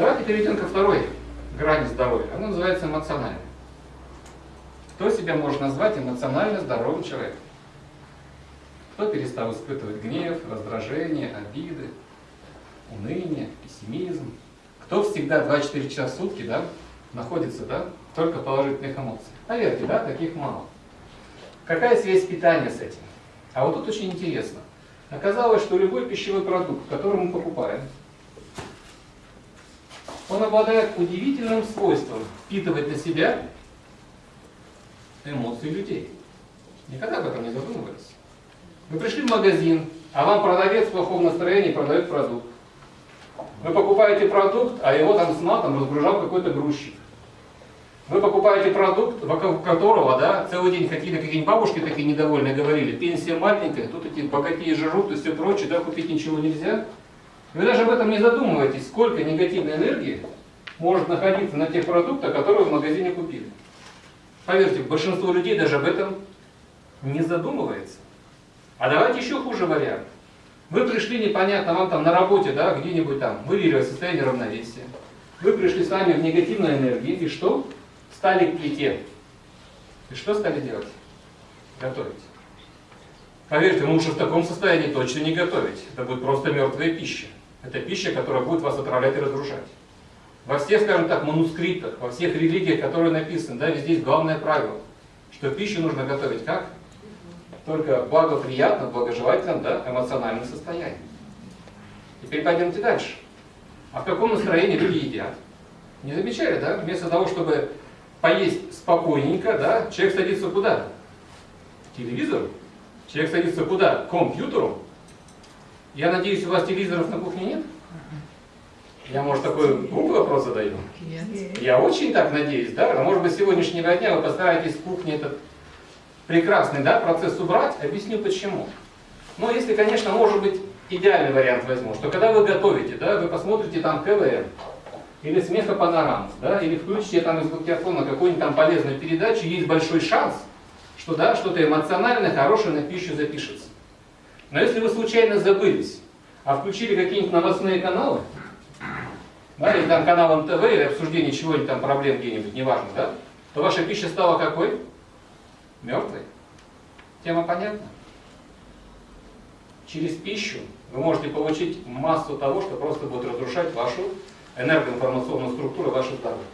Давайте перейдем ко второй грани здоровья. Она называется эмоциональной. Кто себя может назвать эмоционально здоровым человеком? Кто перестал испытывать гнев, раздражение, обиды, уныние, пессимизм? Кто всегда 24 часа в сутки да, находится да, только в положительных эмоциях? Поверьте, да, таких мало. Какая связь питания с этим? А вот тут очень интересно. Оказалось, что любой пищевой продукт, который мы покупаем, он обладает удивительным свойством впитывать на себя эмоции людей. Никогда об этом не задумывались. Вы пришли в магазин, а вам продавец в плохом настроении продает продукт. Вы покупаете продукт, а его там с матом разгружал какой-то грузчик. Вы покупаете продукт, вокруг которого да, целый день какие-то какие бабушки такие недовольные говорили, пенсия маленькая, тут эти богатеи жрут и все прочее, да, купить ничего нельзя. Вы даже об этом не задумываетесь, сколько негативной энергии может находиться на тех продуктах, которые в магазине купили. Поверьте, большинство людей даже об этом не задумывается. А давайте еще хуже вариант. Вы пришли непонятно, вам там на работе, да, где-нибудь там, выявили состояние равновесия. Вы пришли с вами в негативной энергии, и что? Стали к плите. И что стали делать? Готовить. Поверьте, лучше в таком состоянии точно не готовить. Это будет просто мертвая пища. Это пища, которая будет вас отравлять и разрушать. Во всех, скажем так, манускриптах, во всех религиях, которые написаны, да, везде есть главное правило, что пищу нужно готовить как? Только благоприятно, благожелательном, да, эмоциональном состоянии. Теперь пойдемте дальше. А в каком настроении люди едят? Не замечали, да? Вместо того, чтобы поесть спокойненько, да, человек садится куда? К телевизору. Человек садится куда? К компьютеру. Я надеюсь, у вас телевизоров на кухне нет? Я, может, такой глупый вопрос задаю? Нет. Я очень так надеюсь, да? А может быть, с сегодняшнего дня вы постараетесь в кухне этот прекрасный да, процесс убрать. Объясню почему. Но если, конечно, может быть, идеальный вариант возьму, что когда вы готовите, да, вы посмотрите там КВН, или смеха панорам, да, или включите там из диктофона какую-нибудь там полезную передачу, есть большой шанс, что да, что-то эмоциональное, хорошее на пищу запишется. Но если вы случайно забылись, а включили какие-нибудь новостные каналы, да, или там канал МТВ, или обсуждение чего-нибудь там, проблем где-нибудь, неважно, да, то ваша пища стала какой? Мертвой. Тема понятна? Через пищу вы можете получить массу того, что просто будет разрушать вашу энергоинформационную структуру вашего здоровья.